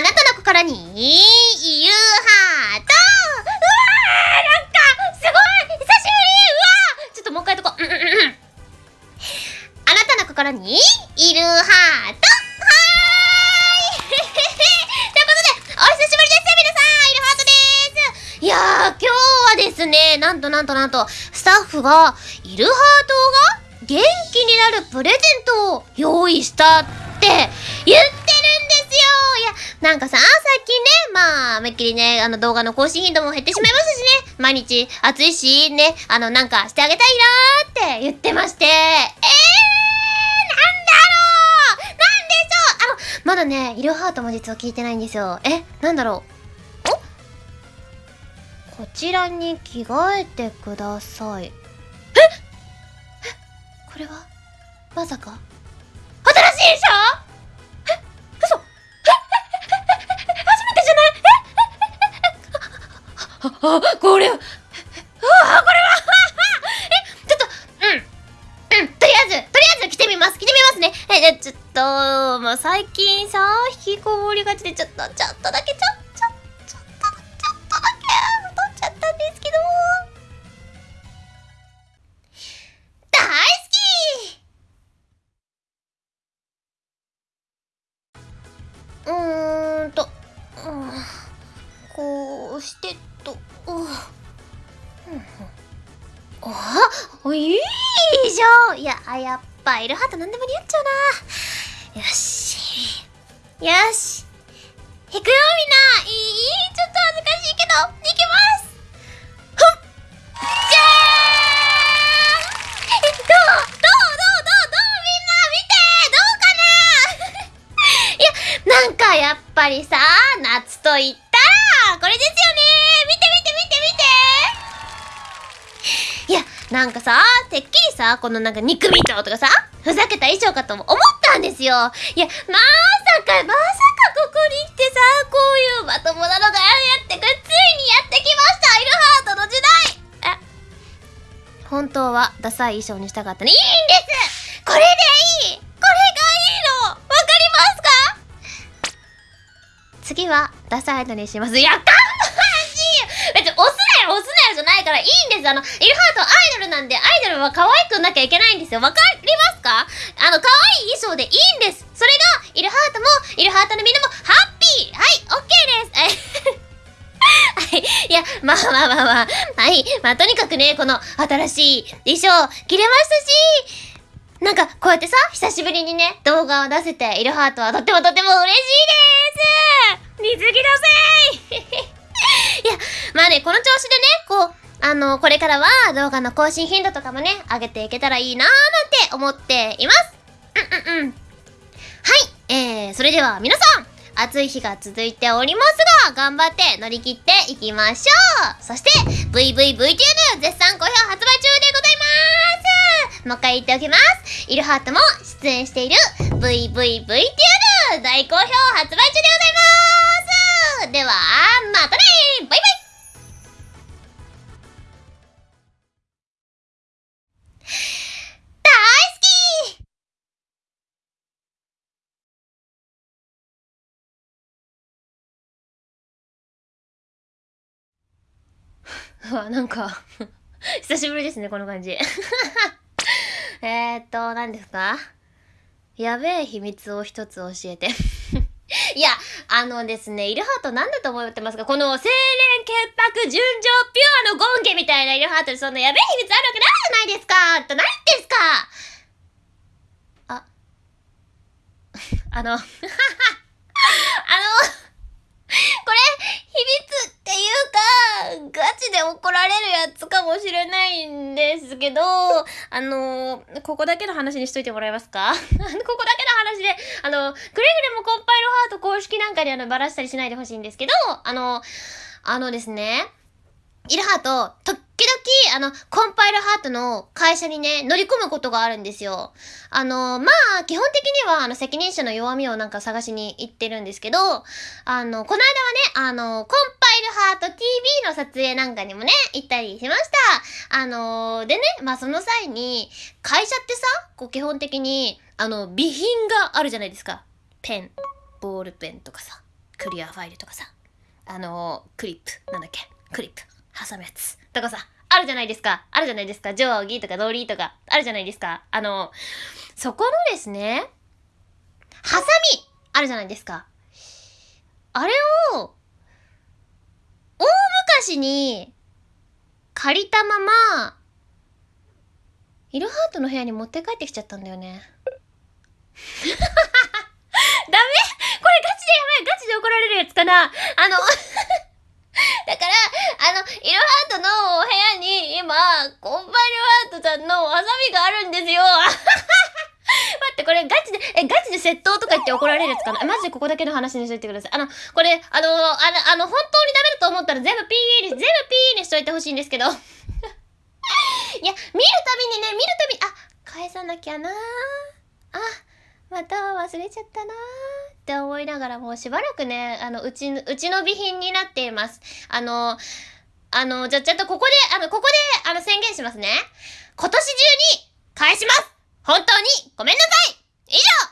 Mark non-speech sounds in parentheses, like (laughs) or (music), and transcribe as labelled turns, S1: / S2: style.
S1: あなたの心に、いるハートうわーなんか、すごい久しぶりうわーちょっともう一回とこう。んうんうん。あなたの心に、いるハートはーいということで、お久しぶりです皆さんいるハートですいやー、今日はですね、なんとなんとなんと、スタッフが、いるハートが元気になるプレゼントを用意したって言って、なんかさ、最近ね、まあ、めっきりね、あの動画の更新頻度も減ってしまいましたしね、毎日暑いし、ね、あの、なんかしてあげたいなーって言ってまして、えー、なんだろう！なんでしょう！あの、まだね、イルハートも実は聞いてないんですよ。え、なんだろう？お？こちらに着替えてください。え？え？これは？まさか？新しいでしあこれは。ああこれは。(laughs) えちょっと。うん。うん。とりあえずとりあえず着てみます。着てみますね。えちょっともう最近さ引きこもりがちでちょっとちょっとだけちょちょちょっとちょっとだけ太っちゃったんですけど。大好き。うーんと、うん、こうして。おお、いいじゃん。いや、やっぱイルハート何でも似合っちゃうな。よし。よし。行くよみんな。いいちょっと恥ずかしいけど。なんかさてっきりさこのなんか肉みととかさふざけた衣装かと思ったんですよ。いやまさかまさかここに来てさこういうまともなのがやってくついにやってきましたイルハートの時代。え本当はダサい衣装にしたかったねいいんです。これでいい。これがいいの。わかりますか？次はダサいのにします。やかましい別に押すなよ押すなよじゃないからいいんです。あのイルハートアイドルなんでアイドルは可愛くなきゃいけないんですよ。わかりますか？あの可愛い衣装でいいんです。それがイルハートもイルハートのみんなもハッピー。はい OK です。(laughs) はい。いやまあまあまあまあ。はい。まあとにかくねこの新しい衣装着れましたしなんかこうやってさ久しぶりにね動画を出せてイルハートはとってもとっても嬉しいです。水着だぜ。(laughs) いやまあねこの調子でねあのこれからは動画の更新頻度とかもね上げていけたらいいなーなんて思っています。うんうんうん。はい。えー、それでは皆さん暑い日が続いておりますが頑張って乗り切っていきましょう。そして VVVTuber 絶賛好評発売中でございます。もう一回言っておきます。イルハートも出演している VVVTR 大好評発売中でございます。ではまたねバイバイ。うわ、なんか (laughs) 久しぶりですね、この感じ。(laughs) えっと、何ですか？やべえ秘密を一つ教えて。(laughs) いや、あのですね、イルハートなんだと思ってますかこの清廉潔白純情ピュアのゴンゲみたいなイルハートにそんなやべえ秘密あるわけないじゃないですかと何ですか？あ、あの、あの、これ、秘密っていうか、で怒られるやつかもしれないんですけど、(laughs) あの、ここだけの話にしといてもらえますか？(laughs) ここだけの話で、あの、くれぐれもコンパイルハート公式なんかであの、ばらしたりしないでほしいんですけど、あの、あのですね、イルハート、時々、あの、コンパイルハートの会社にね、乗り込むことがあるんですよ。あの、まあ、基本的には、あの、責任者の弱みをなんか探しに行ってるんですけど、あの、この間はね、あの、コンイルハート TV の撮影なんかにもね、行ったりしました。あの、でね、まあ、その際に、会社ってさ、こう、基本的に、あの、備品があるじゃないですか。ペン、ボールペンとかさ。クリアファイルとかさ、あのクリップ、なんだっけ、クリップ、挟むやつとかさ、あるじゃないですか。あるじゃないですか。定規とか道理とか、あるじゃないですか。あの、そこのですね、ハサミあるじゃないですか。あれを、大昔に借りたまま、イルハートの部屋に持って帰ってきちゃったんだよね。(laughs) ダメ！これガチでやばい！ガチで怒られるやつかな？あの (laughs) だから、あの、イルハートのお部屋に今、コンパイルハートさんのハサミがあるんですよ、これガチで、え、ガチで窃盗とか言って怒られるやつかな？マジでここだけの話にしといてください。あの、これ、あの、あの、あの、本当にダメだと思ったら全部 PE に、全部 PE にしといてほしいんですけど。(laughs) いや、見るたびにね、見るたび、あ、返さなきゃなあ、また忘れちゃったなって思いながらもうしばらくね、あの、うち、うちの備品になっています。あの、あの、じゃ、ちょっとここで、あの、ここで、あの、宣言しますね。今年中に返します本当にごめんなさい以上